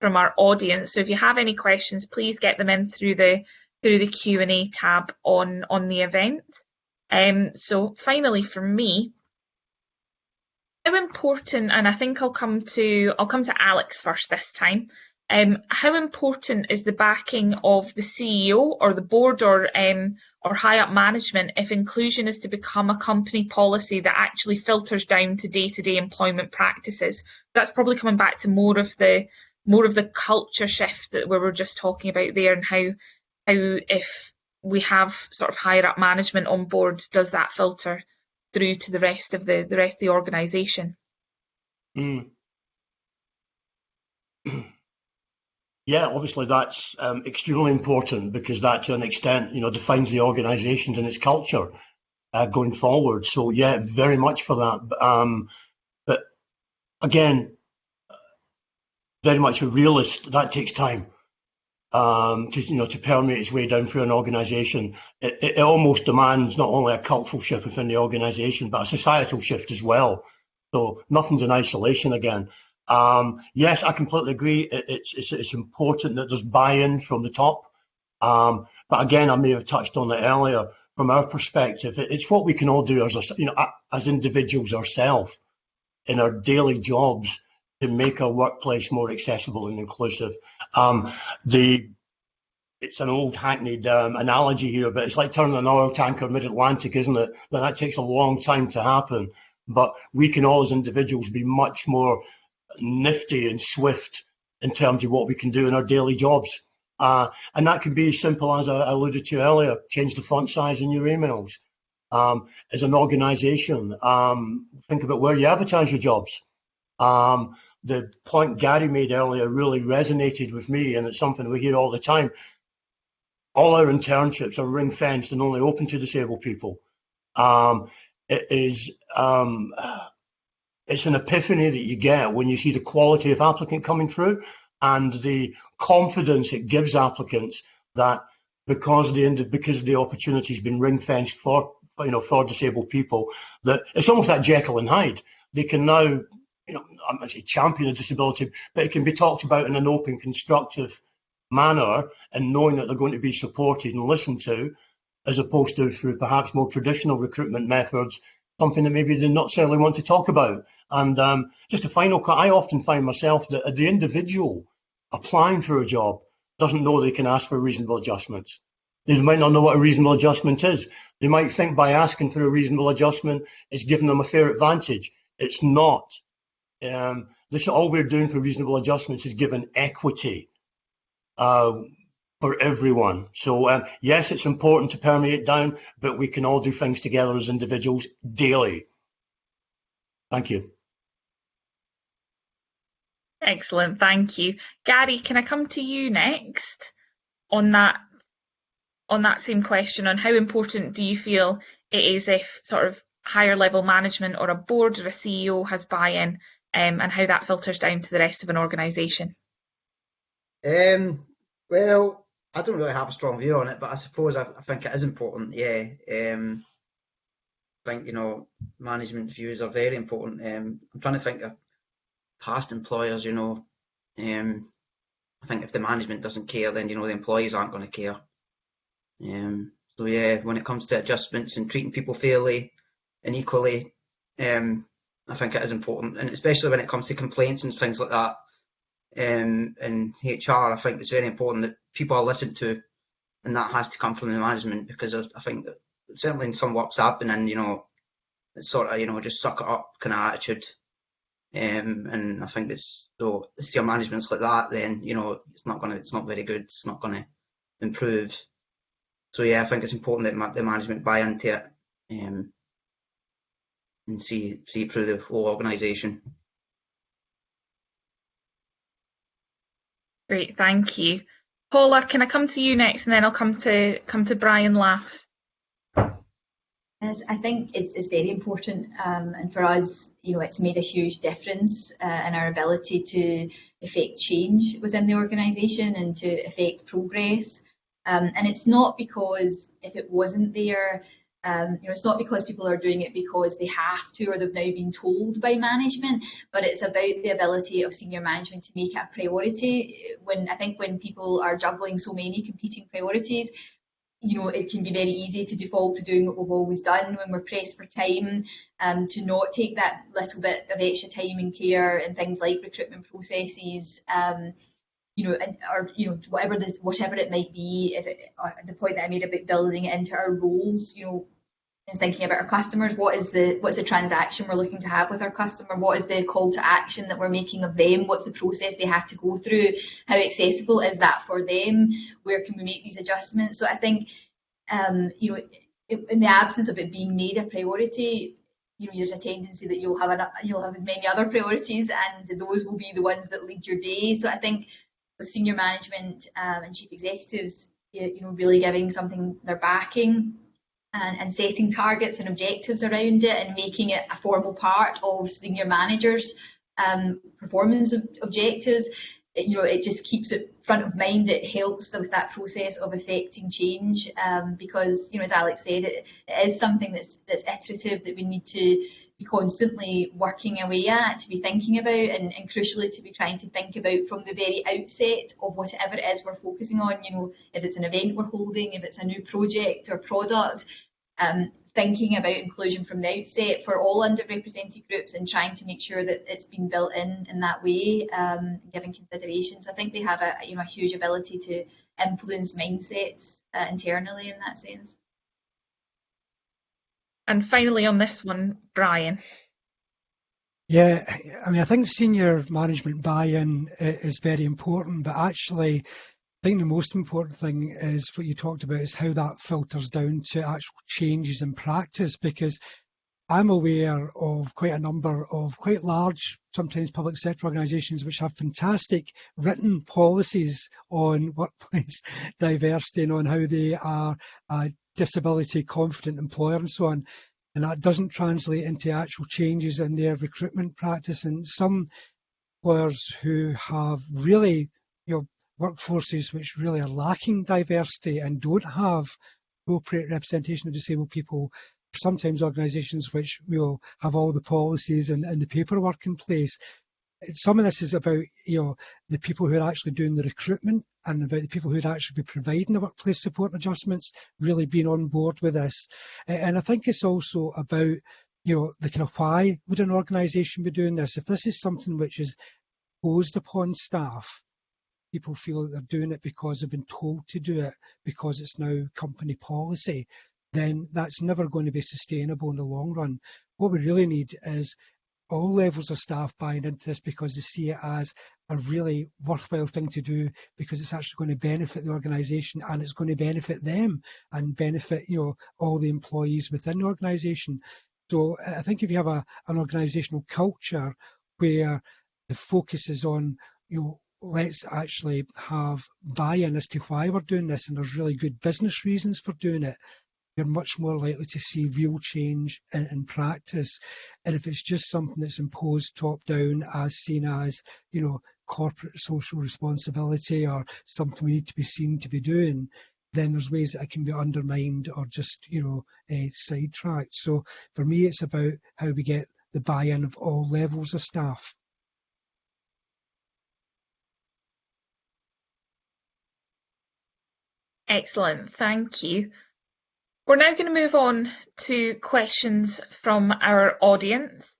from our audience. So if you have any questions please get them in through the through the Q&A tab on, on the event. Um, so finally for me, how important, and I think I'll come to, I'll come to Alex first this time. Um, how important is the backing of the CEO or the board or um, or high up management if inclusion is to become a company policy that actually filters down to day-to-day -day employment practices? That's probably coming back to more of the more of the culture shift that we were just talking about there and how how if we have sort of higher up management on board, does that filter through to the rest of the the rest of the organisation? Mm. Yeah, obviously that's um, extremely important because that, to an extent, you know, defines the organisations and its culture uh, going forward. So yeah, very much for that. Um, but again, very much a realist. That takes time um, to you know to permeate its way down through an organisation, it, it, almost demands not only a cultural shift within the organisation, but a societal shift as well. So nothing's in isolation again. Um, yes, I completely agree. It, it's, it's, it's important that there's buy-in from the top. Um, but again, I may have touched on it earlier. From our perspective, it, it's what we can all do as you know as individuals ourselves in our daily jobs to make our workplace more accessible and inclusive. Um, the it's an old hackneyed um, analogy here, but it's like turning an oil tanker mid-Atlantic, isn't it? But that takes a long time to happen. But we can all as individuals be much more nifty and swift in terms of what we can do in our daily jobs. Uh, and that can be as simple as I alluded to earlier, change the font size in your emails. Um, as an organization, um, think about where you advertise your jobs. Um, the point Gary made earlier really resonated with me, and it's something we hear all the time all our internships are ring fenced and only open to disabled people. Um, it is um, it's an epiphany that you get when you see the quality of applicant coming through and the confidence it gives applicants that because the because the opportunity has been ring fenced for you know for disabled people that it's almost like Jekyll and Hyde. They can now you know I'm say champion a disability, but it can be talked about in an open, constructive manner and knowing that they're going to be supported and listened to, as opposed to through perhaps more traditional recruitment methods, something that maybe they not necessarily want to talk about. And um, just a final, cut, I often find myself that the individual applying for a job doesn't know they can ask for reasonable adjustments. They might not know what a reasonable adjustment is. They might think by asking for a reasonable adjustment, it's giving them a fair advantage. It's not. Um, this all we're doing for reasonable adjustments is giving equity uh, for everyone. So um, yes, it's important to permeate down, but we can all do things together as individuals daily. Thank you. Excellent, thank you. Gary, can I come to you next on that on that same question on how important do you feel it is if sort of higher level management or a board or a CEO has buy-in um, and how that filters down to the rest of an organisation? Um, well, I don't really have a strong view on it, but I suppose I, I think it is important. Yeah, um, I think you know management views are very important. Um, I'm trying to think of past employers. You know, um, I think if the management doesn't care, then you know the employees aren't going to care. Um, so yeah, when it comes to adjustments and treating people fairly and equally, um, I think it is important, and especially when it comes to complaints and things like that um, in HR, I think it's very important that people are listened to, and that has to come from the management because I think that certainly in some works I've been in, you know, it's sort of you know just suck it up kind of attitude, um, and I think it's so if your management's like that, then you know it's not gonna, it's not very good, it's not gonna improve. So yeah, I think it's important that the management buy into it um, and see see through the whole organisation. Great, thank you. Paula, can I come to you next and then I'll come to come to Brian last. Yes, I think it's, it's very important um, and for us, you know, it's made a huge difference uh, in our ability to affect change within the organisation and to affect progress. Um, and it's not because if it wasn't there, um, you know, it's not because people are doing it because they have to or they've now been told by management, but it's about the ability of senior management to make it a priority. When I think when people are juggling so many competing priorities, you know, it can be very easy to default to doing what we've always done when we're pressed for time, um, to not take that little bit of extra time and care and things like recruitment processes. Um, you know, and, or you know, whatever the whatever it might be. If it, uh, the point that I made about building it into our roles, you know, is thinking about our customers. What is the what's the transaction we're looking to have with our customer? What is the call to action that we're making of them? What's the process they have to go through? How accessible is that for them? Where can we make these adjustments? So I think, um, you know, in the absence of it being made a priority, you know, there's a tendency that you'll have an, you'll have many other priorities, and those will be the ones that lead your day. So I think with senior management um, and chief executives, you know, really giving something they're backing and, and, setting targets and objectives around it and making it a formal part of senior managers' um, performance objectives you know, it just keeps it front of mind. It helps with that process of affecting change um, because, you know, as Alex said, it, it is something that's that's iterative that we need to be constantly working away at, to be thinking about, and, and crucially to be trying to think about from the very outset of whatever it is we're focusing on. You know, if it's an event we're holding, if it's a new project or product, um, thinking about inclusion from the outset for all underrepresented groups and trying to make sure that it's been built in in that way, um, given considerations. I think they have a you know a huge ability to influence mindsets uh, internally in that sense. And finally, on this one, Brian. Yeah, I mean, I think senior management buy-in is very important, but actually, I think the most important thing is what you talked about is how that filters down to actual changes in practice because I'm aware of quite a number of quite large, sometimes public sector organisations, which have fantastic written policies on workplace diversity and on how they are a disability confident employer and so on. And that doesn't translate into actual changes in their recruitment practice. And some employers who have really, you know, workforces which really are lacking diversity and don't have appropriate representation of disabled people. Sometimes organisations which will have all the policies and, and the paperwork in place. Some of this is about you know the people who are actually doing the recruitment and about the people who'd actually be providing the workplace support adjustments really being on board with this. And I think it's also about you know the kind of why would an organisation be doing this? If this is something which is posed upon staff people feel that they're doing it because they've been told to do it because it's now company policy, then that's never going to be sustainable in the long run. What we really need is all levels of staff buying into this because they see it as a really worthwhile thing to do because it's actually going to benefit the organisation and it's going to benefit them and benefit you know all the employees within the organisation. So I think if you have a, an organisational culture where the focus is on you know let's actually have buy-in as to why we're doing this and there's really good business reasons for doing it you're much more likely to see real change in, in, practice. And if it's just something that's imposed top down as seen as, you know, corporate social responsibility or something we need to be seen to be doing, then there's ways that it can be undermined or just, you know, uh, sidetracked. So for me, it's about how we get the buy-in of all levels of staff. Excellent, thank you. We're now going to move on to questions from our audience.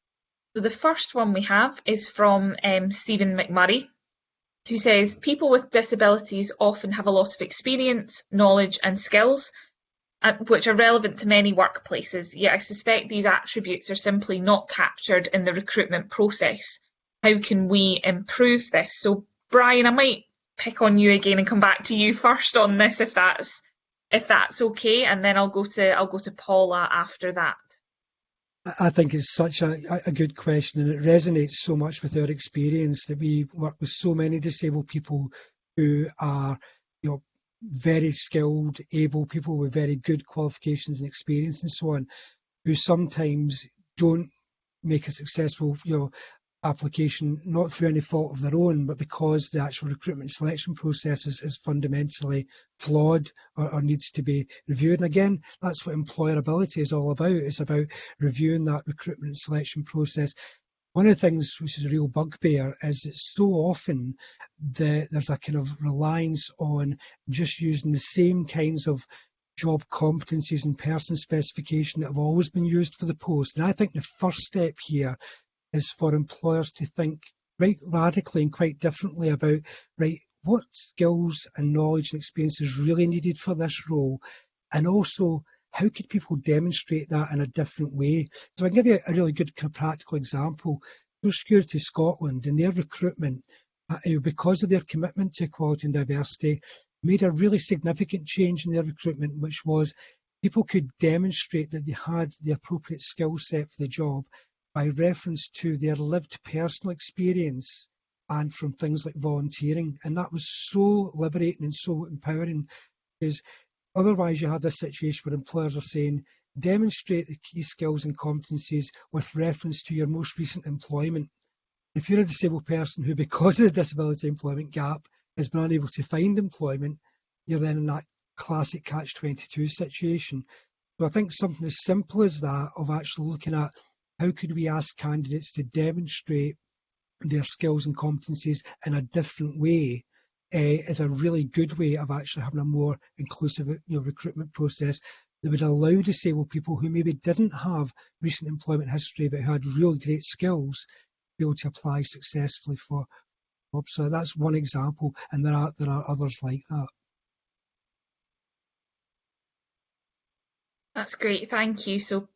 So the first one we have is from um, Stephen McMurray, who says people with disabilities often have a lot of experience, knowledge and skills uh, which are relevant to many workplaces, yet I suspect these attributes are simply not captured in the recruitment process. How can we improve this? So Brian, I might pick on you again and come back to you first on this if that's if that's okay, and then I'll go to I'll go to Paula after that. I think it's such a, a good question, and it resonates so much with our experience that we work with so many disabled people who are, you know, very skilled, able people with very good qualifications and experience and so on, who sometimes don't make a successful, you know, application, not through any fault of their own, but because the actual recruitment selection process is, is fundamentally flawed or, or, needs to be reviewed. And again, that's what employerability is all about. It's about reviewing that recruitment selection process. One of the things which is a real bugbear is that so often the, there's a kind of reliance on just using the same kinds of job competencies and person specification that have always been used for the post. And I think the first step here is for employers to think right radically and quite differently about right what skills and knowledge and experience is really needed for this role? And also how could people demonstrate that in a different way? So i can give you a really good practical example. Social Security Scotland in their recruitment uh, because of their commitment to equality and diversity made a really significant change in their recruitment which was people could demonstrate that they had the appropriate skill set for the job by reference to their lived personal experience and from things like volunteering. And that was so liberating and so empowering because otherwise you have this situation where employers are saying, demonstrate the key skills and competencies with reference to your most recent employment. if you're a disabled person who, because of the disability employment gap, has been unable to find employment, you're then in that classic catch-22 situation. So I think something as simple as that of actually looking at how could we ask candidates to demonstrate their skills and competencies in a different way uh, is a really good way of actually having a more inclusive you know, recruitment process that would allow disabled people who maybe didn't have recent employment history but who had really great skills be able to apply successfully for jobs. So that's one example, and there are there are others like that. That's great, thank you. So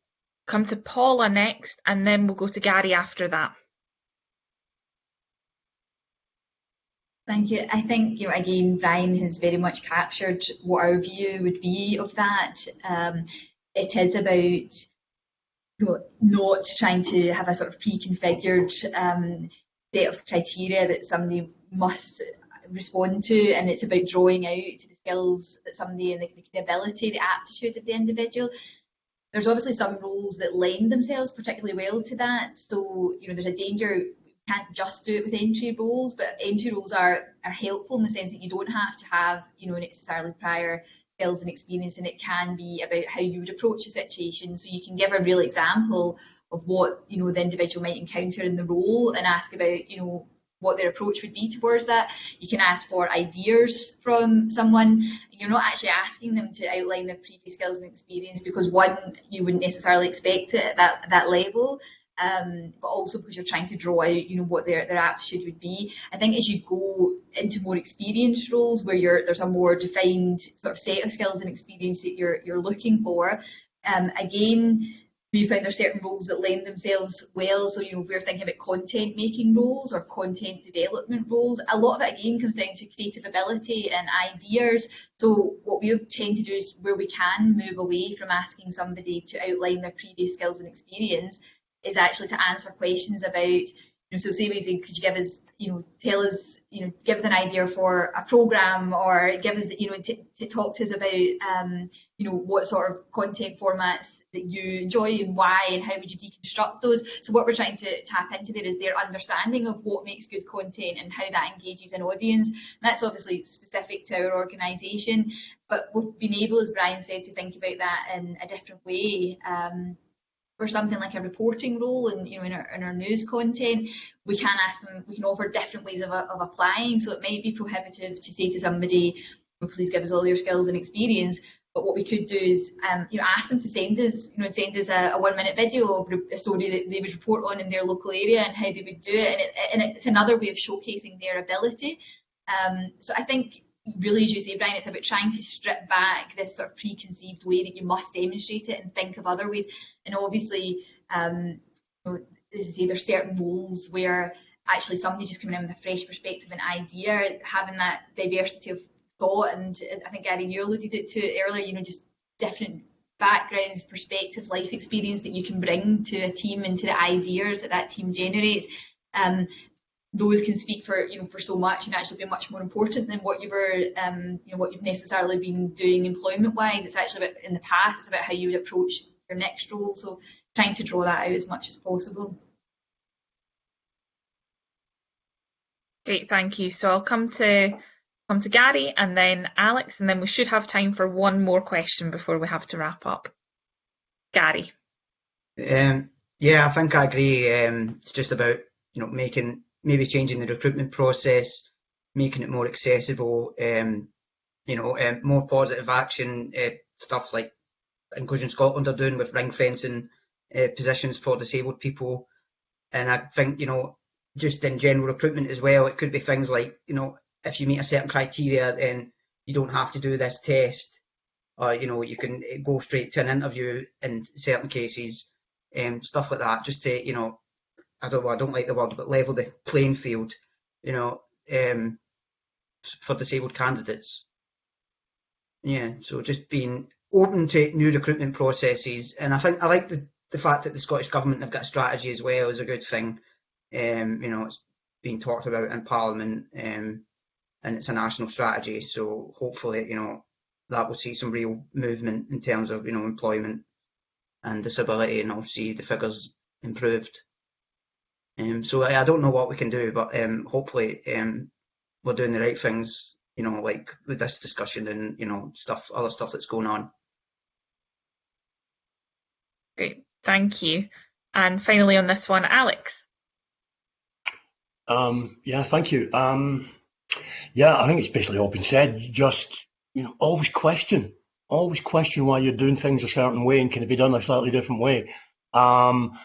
come to Paula next, and then we'll go to Gary after that. Thank you. I think, you know, again, Brian has very much captured what our view would be of that. Um, it is about you know, not trying to have a sort of pre-configured um, set of criteria that somebody must respond to, and it's about drawing out the skills that somebody and the, the ability, the aptitude of the individual. There's obviously some roles that lend themselves particularly well to that. So, you know, there's a danger you can't just do it with entry roles, but entry roles are are helpful in the sense that you don't have to have, you know, necessarily prior skills and experience, and it can be about how you would approach a situation. So you can give a real example of what you know the individual might encounter in the role, and ask about, you know, what their approach would be towards that. You can ask for ideas from someone. You're not actually asking them to outline their previous skills and experience because one, you wouldn't necessarily expect it at that, that level. Um, but also because you're trying to draw out, you know, what their, their aptitude would be. I think as you go into more experienced roles where you're, there's a more defined sort of set of skills and experience that you're, you're looking for, um, again, we find there's certain roles that lend themselves well. So, you know, we're thinking about content making roles or content development roles, a lot of it again comes down to creative ability and ideas. So what we tend to do is where we can move away from asking somebody to outline their previous skills and experience is actually to answer questions about you know, so say we could you give us, you know, tell us, you know, give us an idea for a program or give us, you know, to, to talk to us about, um, you know, what sort of content formats that you enjoy and why and how would you deconstruct those. So what we're trying to tap into there is their understanding of what makes good content and how that engages an audience. And that's obviously specific to our organisation, but we've been able, as Brian said, to think about that in a different way. Um, for something like a reporting role and you know in our, in our news content we can ask them we can offer different ways of, of applying. So it might be prohibitive to say to somebody well, please give us all your skills and experience but what we could do is um, you know ask them to send us you know send us a, a, one minute video of a story that they would report on in their local area and how they would do it. And, it, and it's another way of showcasing their ability. Um, so I think really, as you say, Brian, it's about trying to strip back this sort of preconceived way that you must demonstrate it and think of other ways. And obviously, um, as say, there's certain roles where actually somebody just coming in with a fresh perspective and idea, having that diversity of thought, and I think Gary, you alluded to it earlier, you know, just different backgrounds, perspectives, life experience that you can bring to a team and to the ideas that that team generates. Um, those can speak for you know for so much and actually be much more important than what you were um, you know what you've necessarily been doing employment wise it's actually about in the past it's about how you would approach your next role. So trying to draw that out as much as possible. Great thank you. So I'll come to come to Gary and then Alex and then we should have time for one more question before we have to wrap up. Gary. Um, yeah I think I agree. Um, it's just about you know making maybe changing the recruitment process, making it more accessible, um, you know, um, more positive action uh, stuff like Inclusion Scotland are doing with ring fencing uh, positions for disabled people. And I think, you know, just in general recruitment as well, it could be things like, you know, if you meet a certain criteria, then you don't have to do this test, or you know, you can go straight to an interview in certain cases, um, stuff like that, just to, you know, I don't I don't like the word, but level the playing field, you know, um, for disabled candidates. Yeah, so just being open to new recruitment processes, and I think I like the the fact that the Scottish government have got a strategy as well is a good thing. Um, you know, it's being talked about in Parliament, um, and it's a national strategy. So hopefully, you know, that will see some real movement in terms of you know employment and disability, and I'll see the figures improved. Um, so I, I, don't know what we can do, but um, hopefully um, we're doing the right things. You know, like with this discussion and you know stuff, other stuff that's going on. Great, thank you. And finally, on this one, Alex. Um, yeah, thank you. Um, yeah, I think it's basically all been said. Just you know, always question, always question why you're doing things a certain way and can it be done a slightly different way. Um,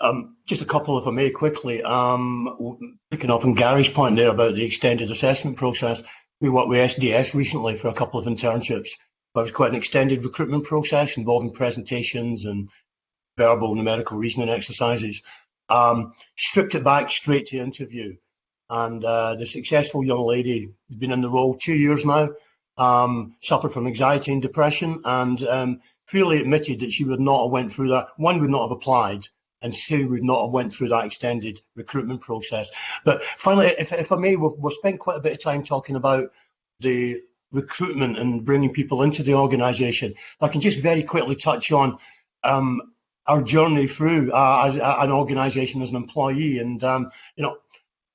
um, just a couple, if I may, quickly. Um, picking up on Gary's point there about the extended assessment process, we worked with SDS recently for a couple of internships. But it was quite an extended recruitment process involving presentations and verbal and numerical reasoning exercises. Um, stripped it back straight to interview. And uh, the successful young lady has been in the role two years now, um, suffered from anxiety and depression, and um, freely admitted that she would not have went through that. One would not have applied, and two would not have went through that extended recruitment process. But finally, if, if I may, we've, we've spent quite a bit of time talking about the recruitment and bringing people into the organisation. I can just very quickly touch on um, our journey through uh, an organisation as an employee. And, um, you know,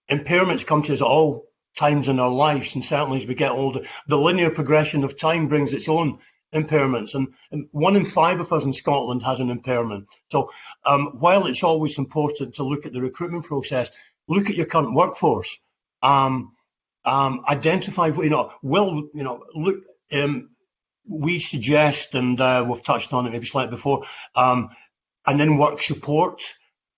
impairments come to us at all times in our lives, and certainly as we get older, the linear progression of time brings its own impairments. And, and one in five of us in Scotland has an impairment. So um, while it's always important to look at the recruitment process, look at your current workforce. Um, um, identify, you know, will, you know, look, um, we suggest, and uh, we've touched on it maybe slightly before, um, and then work support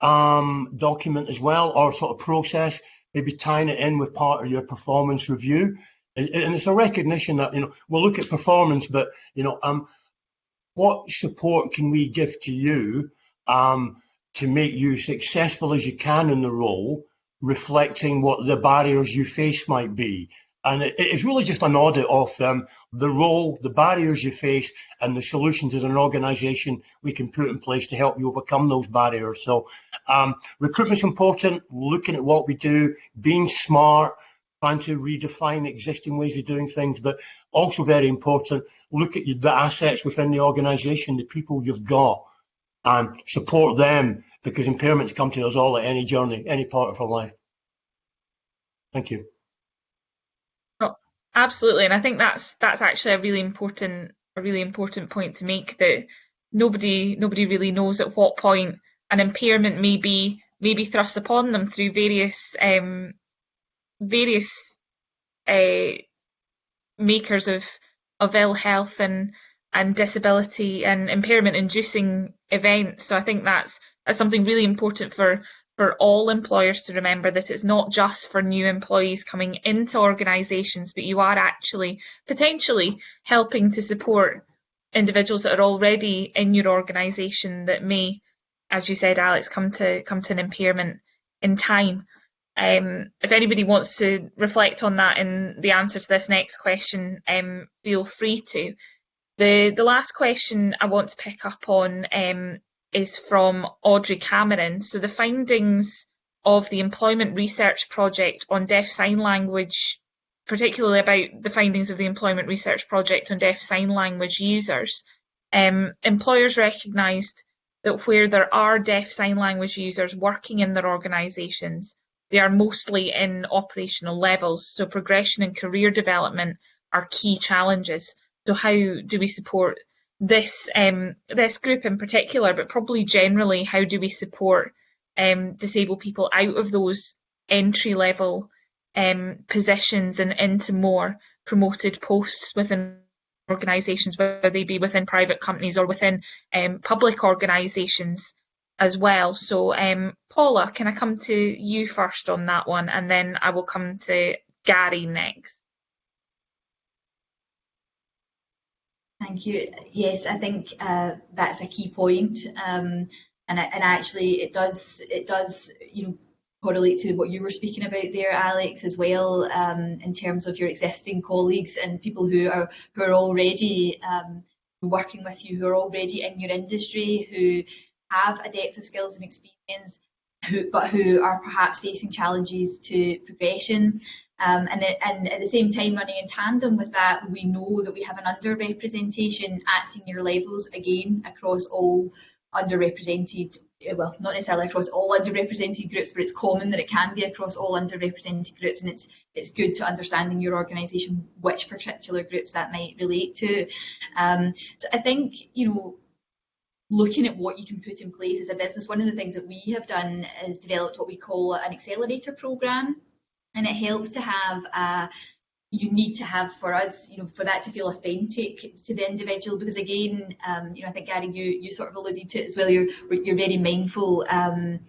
um, document as well, or sort of process, maybe tying it in with part of your performance review. And, it's a recognition that, you know, we'll look at performance, but, you know, um, what support can we give to you um, to make you successful as you can in the role, reflecting what the barriers you face might be? And it, it's really just an audit of um, the role, the barriers you face, and the solutions as an organisation we can put in place to help you overcome those barriers. So um, recruitment's important, looking at what we do, being smart, trying to redefine existing ways of doing things, but also very important, look at the assets within the organisation, the people you've got, and support them because impairments come to us all at any journey, any part of our life. Thank you. Absolutely, and I think that's that's actually a really important a really important point to make that nobody nobody really knows at what point an impairment may be may be thrust upon them through various um, various uh, makers of of ill health and and disability and impairment inducing events. So I think that's that's something really important for for all employers to remember that it's not just for new employees coming into organisations, but you are actually potentially helping to support individuals that are already in your organisation that may, as you said, Alex, come to come to an impairment in time. Um, if anybody wants to reflect on that in the answer to this next question, um, feel free to. The the last question I want to pick up on um, is from Audrey Cameron. So the findings of the employment research project on deaf sign language, particularly about the findings of the employment research project on deaf sign language users, um, employers recognised that where there are deaf sign language users working in their organisations, they are mostly in operational levels. So progression and career development are key challenges. So how do we support this um, this group in particular, but probably generally, how do we support um, disabled people out of those entry level um, positions and into more promoted posts within organisations, whether they be within private companies or within um, public organisations as well. So, um, Paula, can I come to you first on that one, and then I will come to Gary next. Thank you. Yes, I think uh, that's a key point, um, and and actually it does it does you know correlate to what you were speaking about there, Alex, as well, um, in terms of your existing colleagues and people who are who are already um, working with you, who are already in your industry, who have a depth of skills and experience who, but who are perhaps facing challenges to progression. Um, and, then, and at the same time, running in tandem with that, we know that we have an underrepresentation at senior levels, again, across all underrepresented eh, well, not necessarily across all underrepresented groups, but it's common that it can be across all underrepresented groups, and it's it's good to understand in your organisation which particular groups that might relate to. Um, so I think you know looking at what you can put in place as a business, one of the things that we have done is developed what we call an accelerator program, and it helps to have a you need to have for us, you know, for that to feel authentic to the individual. Because again, um, you know, I think Gary, you you sort of alluded to it as well. You're you're very mindful. Um,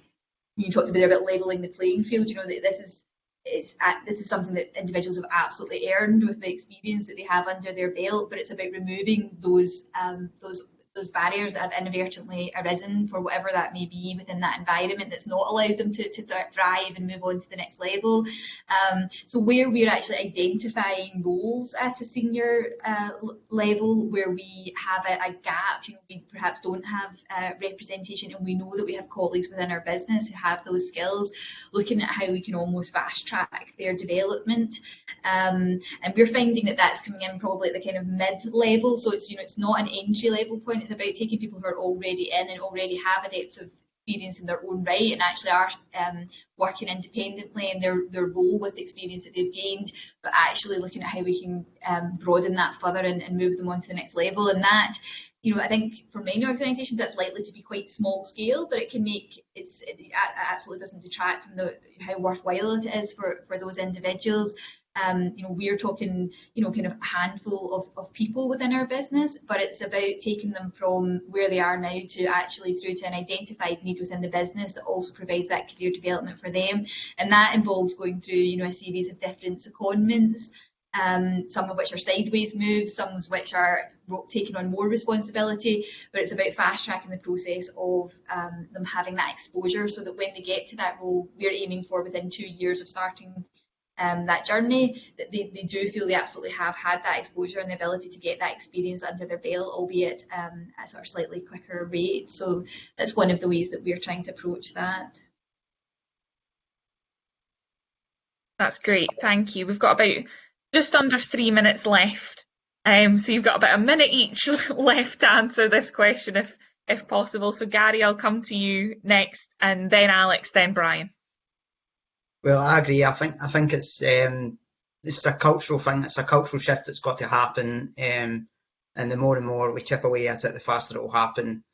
you talked a bit about leveling the playing field. You know that this is it's this is something that individuals have absolutely earned with the experience that they have under their belt. But it's about removing those um, those those barriers that have inadvertently arisen for whatever that may be within that environment that's not allowed them to, to thrive and move on to the next level. Um, so where we're actually identifying roles at a senior uh, level where we have a, a, gap, you know, we perhaps don't have uh, representation and we know that we have colleagues within our business who have those skills, looking at how we can almost fast track their development. Um, and we're finding that that's coming in probably at the kind of mid level. So it's, you know, it's not an entry level point it's about taking people who are already in and already have a depth of experience in their own right and actually are um, working independently in their, their role with the experience that they've gained, but actually looking at how we can um, broaden that further and, and move them on to the next level. And that, you know, I think for many organisations that's likely to be quite small scale, but it can make it's it absolutely doesn't detract from the how worthwhile it is for for those individuals. Um, you know, we're talking, you know, kind of a handful of, of people within our business, but it's about taking them from where they are now to actually through to an identified need within the business that also provides that career development for them. And that involves going through, you know, a series of different secondments, um, some of which are sideways moves, some of which are taking on more responsibility, but it's about fast tracking the process of um, them having that exposure so that when they get to that role, we're aiming for within two years of starting um, that journey, that they, they do feel they absolutely have had that exposure and the ability to get that experience under their belt, albeit um, at a sort of slightly quicker rate. So that's one of the ways that we're trying to approach that. That's great, thank you. We've got about just under three minutes left. Um, so you've got about a minute each left to answer this question if if possible. So Gary, I'll come to you next and then Alex, then Brian. Well, I agree. I think I think it's um, it's a cultural thing. It's a cultural shift that's got to happen. Um, and the more and more we chip away at it, the faster it will happen.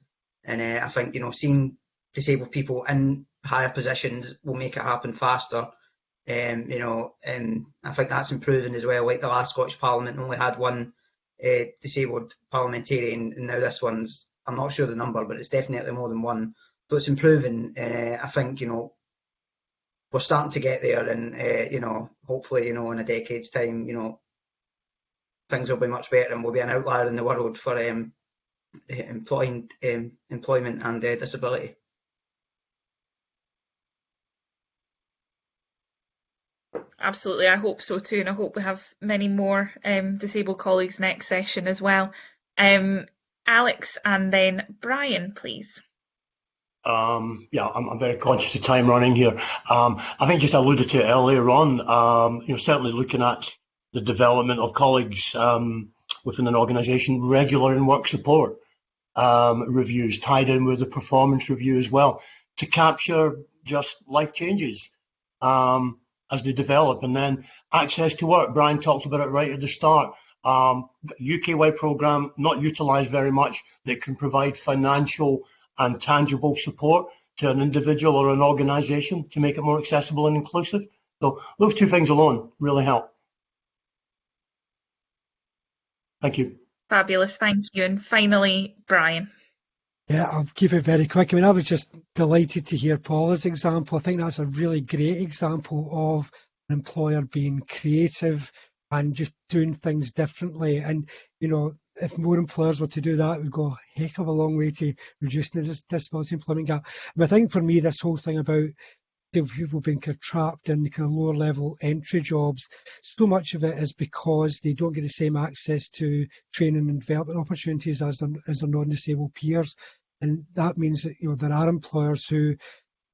And uh, I think you know, seeing disabled people in higher positions will make it happen faster. Um, you know, and I think that's improving as well. Like the last Scottish Parliament only had one uh, disabled parliamentarian, and now this one's I'm not sure the number, but it's definitely more than one. So it's improving. Uh, I think you know we're starting to get there, and uh, you know, hopefully, you know, in a decade's time, you know, things will be much better, and we'll be an outlier in the world for um, employing um, employment and uh, disability. Absolutely, I hope so too, and I hope we have many more um, disabled colleagues next session as well. Um, Alex and then Brian, please. Um, yeah, I'm, I'm, very conscious of time running here. Um, I think just alluded to it earlier on, um, you know, certainly looking at the development of colleagues um, within an organisation, regular in work support um, reviews tied in with the performance review as well to capture just life changes um, as they develop. And then access to work, Brian talked about it right at the start. UK-wide programme, not utilised very much, that can provide financial and tangible support to an individual or an organisation to make it more accessible and inclusive. So those two things alone really help. Thank you. Fabulous, thank you. And finally, Brian. Yeah, I'll keep it very quick. I mean, I was just delighted to hear Paula's example. I think that's a really great example of an employer being creative and just doing things differently. And, you know, if more employers were to do that, we'd go a heck of a long way to reducing the disability employment gap. And I think for me, this whole thing about people being kind of trapped in kind of lower level entry jobs, so much of it is because they don't get the same access to training and development opportunities as their, as their non-disabled peers. And that means that you know there are employers who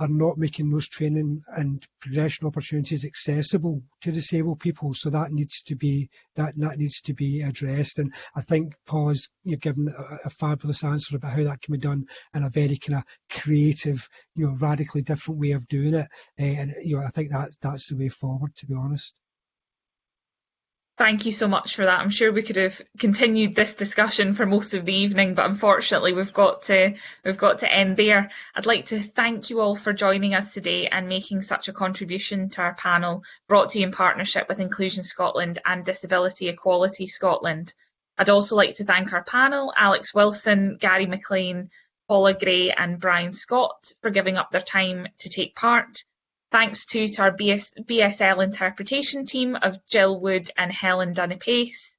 are not making those training and progression opportunities accessible to disabled people. So that needs to be that that needs to be addressed. And I think Paul has you know, given a, a, fabulous answer about how that can be done in a very kind of creative, you know, radically different way of doing it. Uh, and you know, I think that that's the way forward. To be honest. Thank you so much for that. I'm sure we could have continued this discussion for most of the evening, but unfortunately we've got to we've got to end there. I'd like to thank you all for joining us today and making such a contribution to our panel, brought to you in partnership with Inclusion Scotland and Disability Equality Scotland. I'd also like to thank our panel, Alex Wilson, Gary McLean, Paula Gray and Brian Scott for giving up their time to take part. Thanks too to our BS, BSL interpretation team of Jill Wood and Helen Dunne-Pace.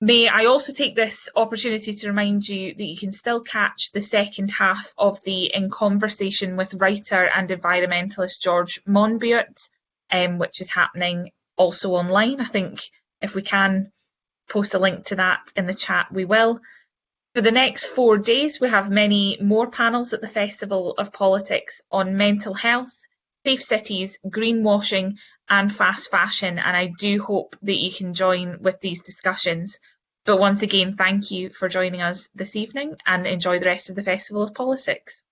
May I also take this opportunity to remind you that you can still catch the second half of the In Conversation with writer and environmentalist George Monbiot, um, which is happening also online. I think if we can post a link to that in the chat, we will. For the next four days, we have many more panels at the Festival of Politics on mental health, safe cities, greenwashing and fast fashion and I do hope that you can join with these discussions. But once again, thank you for joining us this evening and enjoy the rest of the Festival of Politics.